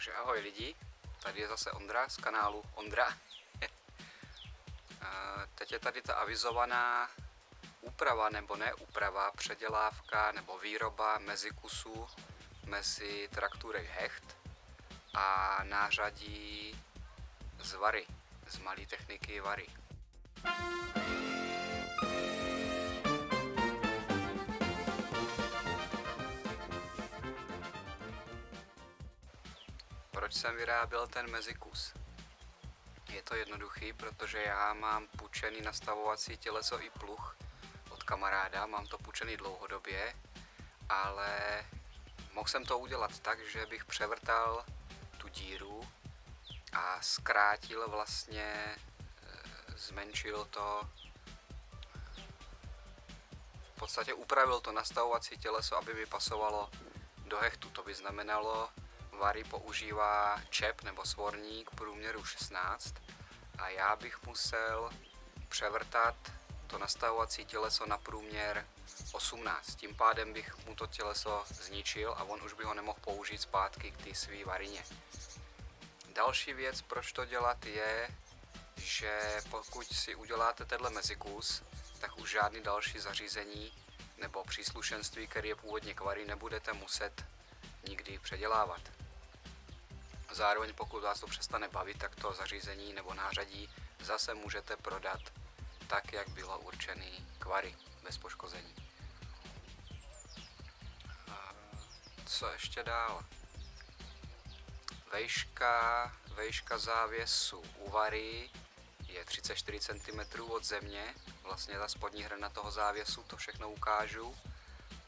Takže ahoj lidi, tady je zase Ondra z kanálu Ondra. Teď je tady ta avizovaná úprava nebo ne úprava, předělávka nebo výroba mezi kusů mezi trakturek Hecht a nářadí z Vary, z malé techniky Vary. Proč jsem vyráběl ten mezikus? Je to jednoduchý, protože já mám půjčený nastavovací těleso i pluh od kamaráda, mám to půjčený dlouhodobě, ale mohl jsem to udělat tak, že bych převrtal tu díru a zkrátil vlastně, e, zmenšil to, v podstatě upravil to nastavovací těleso, aby mi pasovalo do hechtu. To by znamenalo, Vary používá čep nebo svorník průměru 16 a já bych musel převrtat to nastavovací těleso na průměr 18. Tím pádem bych mu to těleso zničil a on už by ho nemohl použít zpátky k té své varině. Další věc, proč to dělat, je, že pokud si uděláte tenhle mezikus, tak už žádný další zařízení nebo příslušenství, který je původně kvary, nebudete muset nikdy předělávat. Zároveň pokud vás to přestane bavit, tak to zařízení nebo nářadí zase můžete prodat tak, jak bylo určený kvary bez poškození. Co ještě dál? Vejška, vejška závěsu u vary je 34 cm od země, vlastně ta spodní hrana toho závěsu, to všechno ukážu.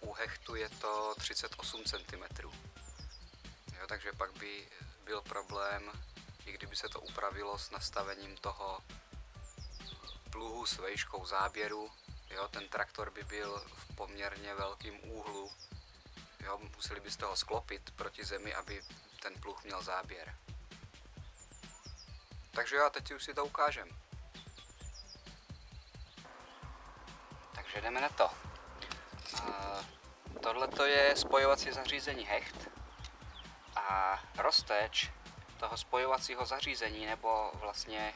U hechtu je to 38 cm. Jo, takže pak by byl problém, i kdyby se to upravilo s nastavením toho pluhu s vejškou záběru. Jo, ten traktor by byl v poměrně velkém úhlu. Jo, museli byste ho sklopit proti zemi, aby ten pluh měl záběr. Takže já teď už si to ukážem. Takže jdeme na to. Tohle je spojovací zařízení Hecht a rozteč toho spojovacího zařízení nebo vlastně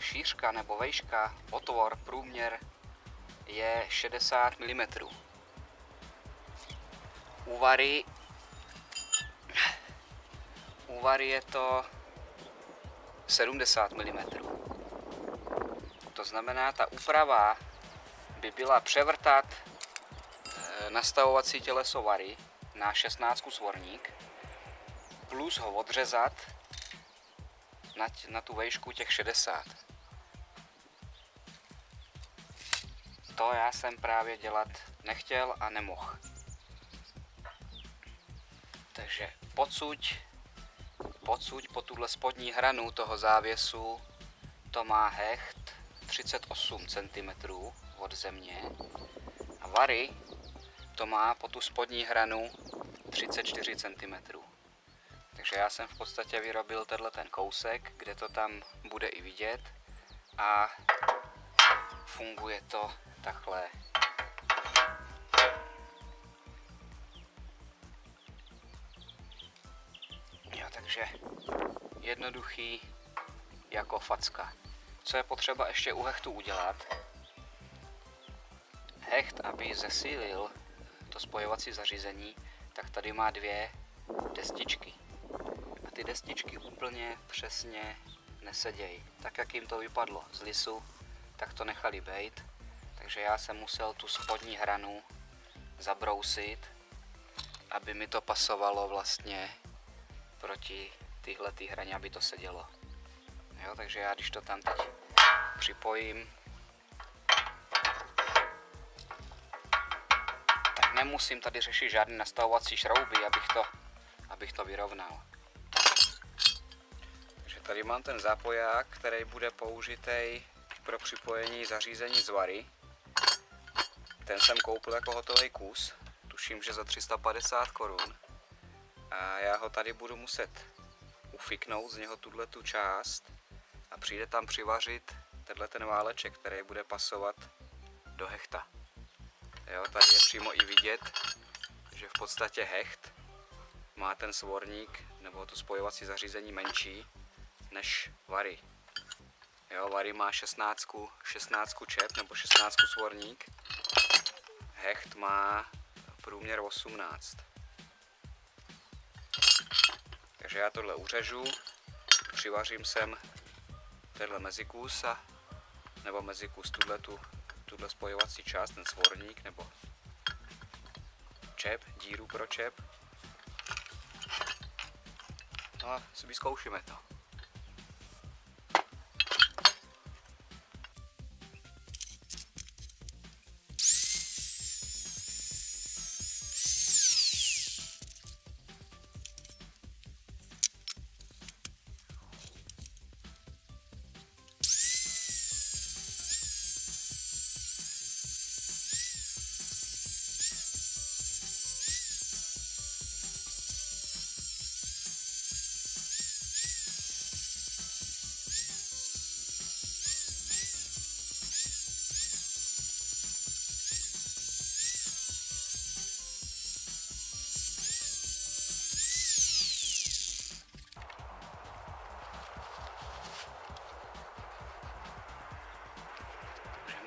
šířka nebo vejška, otvor, průměr je 60 mm. U vary, u vary je to 70 mm. To znamená, ta úprava by byla převrtat eh, nastavovací těleso vary na 16 svorník plus ho odřezat na, na tu vejšku těch 60. To já jsem právě dělat nechtěl a nemohl. Takže podsuť, podsuť po tuhle spodní hranu toho závěsu to má hecht 38 cm od země a vary to má po tu spodní hranu 34 cm. Takže já jsem v podstatě vyrobil tenhle ten kousek, kde to tam bude i vidět a funguje to takhle. Jo, takže jednoduchý jako facka. Co je potřeba ještě u hechtu udělat? Hecht, aby zesílil to spojovací zařízení, tak tady má dvě destičky ty destičky úplně přesně nesedějí. Tak jak jim to vypadlo z lisu, tak to nechali bejt. Takže já jsem musel tu spodní hranu zabrousit, aby mi to pasovalo vlastně proti tyhle ty hraně, aby to sedělo. Jo, takže já když to tam teď připojím, tak nemusím tady řešit žádné nastavovací šrouby, abych to, abych to vyrovnal. Tady mám ten zápoják, který bude použitý pro připojení zařízení z Vary. Ten jsem koupil jako hotový kus, tuším, že za 350 korun. A já ho tady budu muset ufiknout z něho tuhle tu část a přijde tam přivařit tenhle ten váleček, který bude pasovat do hechta. Jo, tady je přímo i vidět, že v podstatě hecht má ten svorník nebo to spojovací zařízení menší než Vary. Jo, Vary má 16, 16 čep nebo 16 svorník. Hecht má průměr 18. Takže já tohle uřežu, přivařím sem tenhle mezikus a nebo mezikus tuhle, tu, tuhle spojovací část, ten svorník nebo čep, díru pro čep. No a si vyzkoušíme to.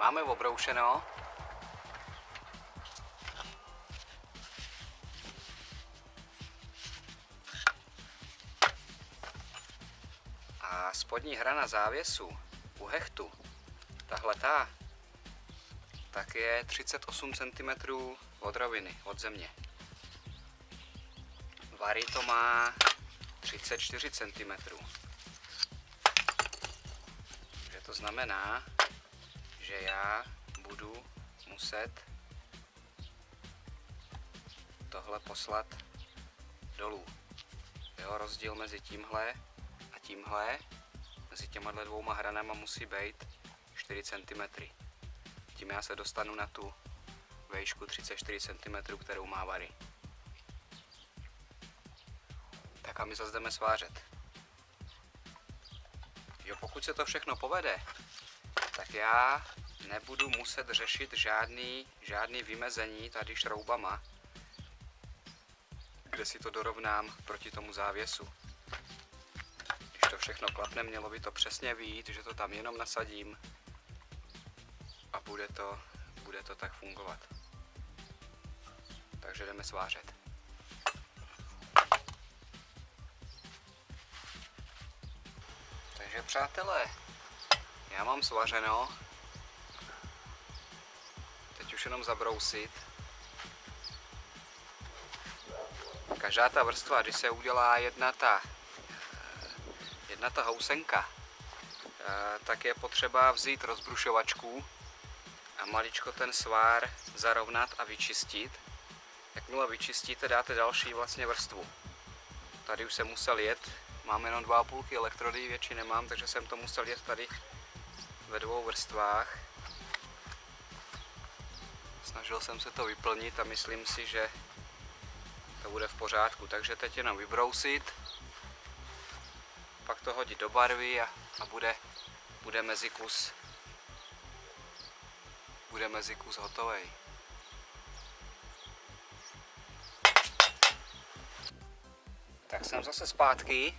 Máme obroušeno. A spodní hrana závěsu u hechtu, tahle ta, tak je 38 cm od roviny, od země. Vary to má 34 cm. Takže to znamená, že já budu muset tohle poslat dolů. Jo, rozdíl mezi tímhle a tímhle, mezi těma dvouma hranama musí být 4 cm. Tím já se dostanu na tu vejšku 34 cm, kterou má vary. Tak a my zase jdeme svářet. Jo, pokud se to všechno povede, tak já nebudu muset řešit žádný, žádný vymezení tady šroubama, kde si to dorovnám proti tomu závěsu. Když to všechno klapne, mělo by to přesně vít, že to tam jenom nasadím a bude to, bude to tak fungovat. Takže jdeme svářet. Takže přátelé, já mám svařeno. Už jenom zabrousit. Každá ta vrstva, když se udělá jedna ta, jedna ta housenka, tak je potřeba vzít rozbrušovačku a maličko ten svár zarovnat a vyčistit. Jakmile vyčistíte, dáte další vlastně vrstvu. Tady už jsem musel jet, mám jenom 2,5 elektrody, větší nemám, takže jsem to musel jet tady ve dvou vrstvách. Snažil jsem se to vyplnit a myslím si, že to bude v pořádku. Takže teď jenom vybrousit, pak to hodit do barvy a, a bude, bude mezikus bude mezikus hotový. Tak jsem zase zpátky.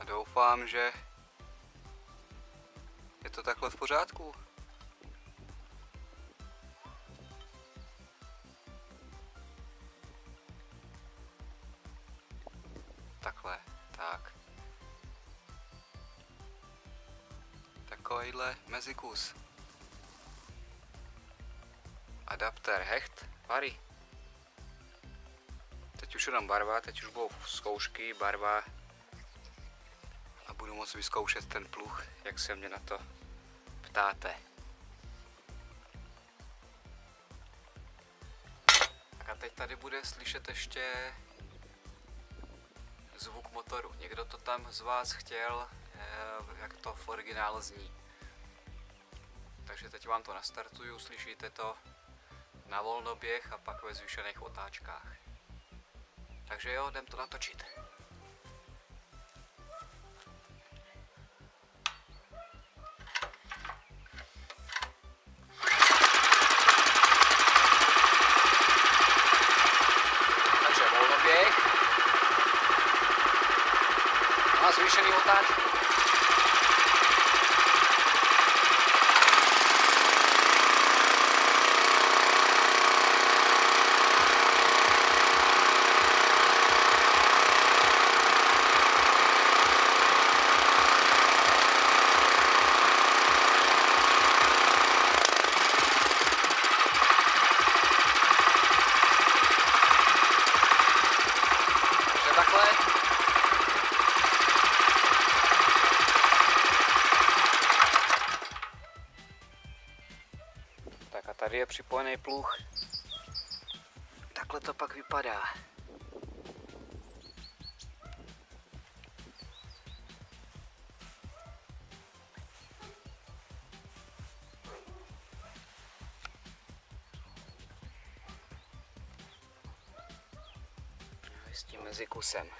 A doufám, že to takhle v pořádku. Takhle, tak. Takovýhle mezikus. Adapter hecht pary. Teď už jenom barva, teď už budou zkoušky, barva a budu moct vyzkoušet ten pluch, jak se mě na to ptáte. A teď tady bude slyšet ještě zvuk motoru. Někdo to tam z vás chtěl, eh, jak to v originále zní. Takže teď vám to nastartuju, slyšíte to na volnoběh a pak ve zvýšených otáčkách. Takže jo, jdem to natočit. Tady je připojený pluh. Takhle to pak vypadá. S tím mezi kusem.